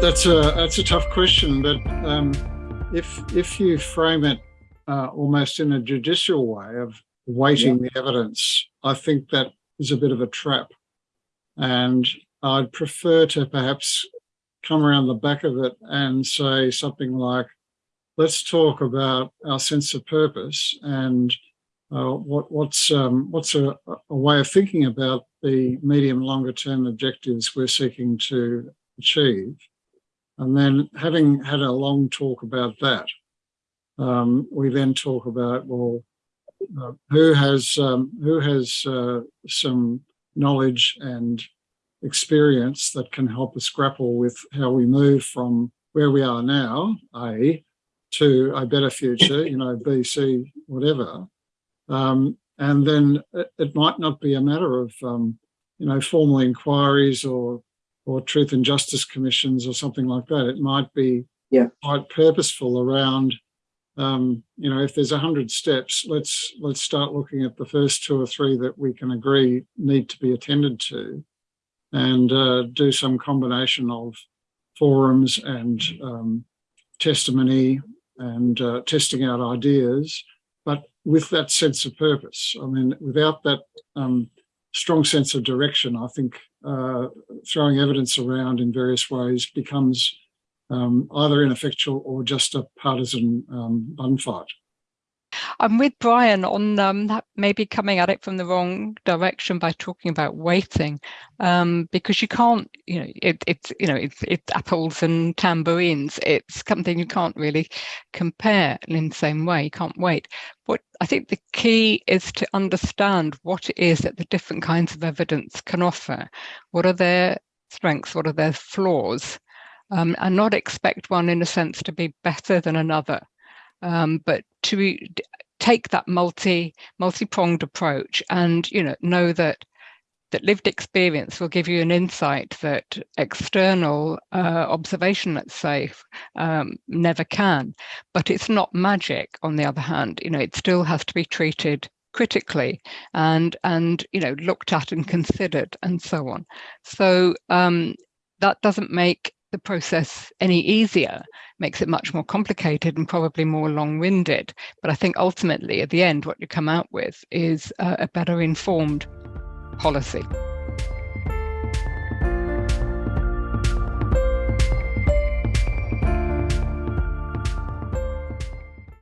That's a that's a tough question, but um, if if you frame it uh, almost in a judicial way of weighting yeah. the evidence, I think that is a bit of a trap, and I'd prefer to perhaps come around the back of it and say something like, let's talk about our sense of purpose and uh, what, what's um, what's a, a, way of thinking about the medium longer term objectives we're seeking to achieve and then having had a long talk about that, um, we then talk about, well, uh, who has, um, who has uh, some knowledge and experience that can help us grapple with how we move from where we are now, A, to a better future, you know, B, C, whatever. Um, and then it, it, might not be a matter of, um, you know, formal inquiries or or truth and justice commissions or something like that. It might be yeah. quite purposeful around, um, you know, if there's a hundred steps, let's let's start looking at the first two or three that we can agree need to be attended to, and uh, do some combination of forums and um, testimony and uh, testing out ideas, but with that sense of purpose. I mean, without that um, strong sense of direction, I think uh, throwing evidence around in various ways becomes um, either ineffectual or just a partisan um, bun fight. I'm with Brian on um, that maybe coming at it from the wrong direction by talking about weighting, um, because you can't, you know, it, it's, you know, it's, it's apples and tambourines. It's something you can't really compare in the same way. You can't wait. What I think the key is to understand what it is that the different kinds of evidence can offer. What are their strengths? What are their flaws? Um, and not expect one in a sense to be better than another um, but to take that multi multi-pronged approach and you know know that that lived experience will give you an insight that external uh, observation, let's say, um, never can. But it's not magic, on the other hand. You know, it still has to be treated critically and and you know looked at and considered and so on. So um, that doesn't make the process any easier, makes it much more complicated and probably more long-winded. But I think ultimately at the end, what you come out with is a better informed policy.